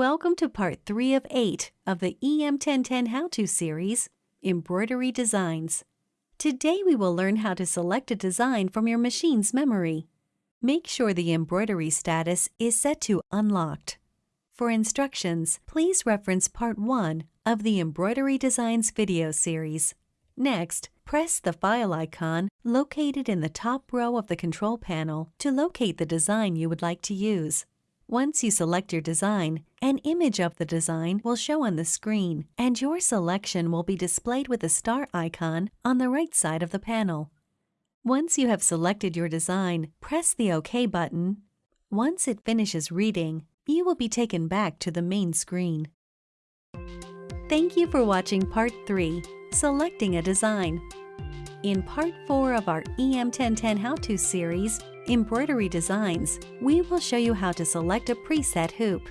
Welcome to part 3 of 8 of the EM1010 How-To series, Embroidery Designs. Today we will learn how to select a design from your machine's memory. Make sure the embroidery status is set to Unlocked. For instructions, please reference part 1 of the Embroidery Designs video series. Next, press the file icon located in the top row of the control panel to locate the design you would like to use. Once you select your design, an image of the design will show on the screen, and your selection will be displayed with a star icon on the right side of the panel. Once you have selected your design, press the OK button. Once it finishes reading, you will be taken back to the main screen. Thank you for watching Part 3, Selecting a Design. In Part 4 of our EM1010 How-To series, Embroidery Designs, we will show you how to select a preset hoop.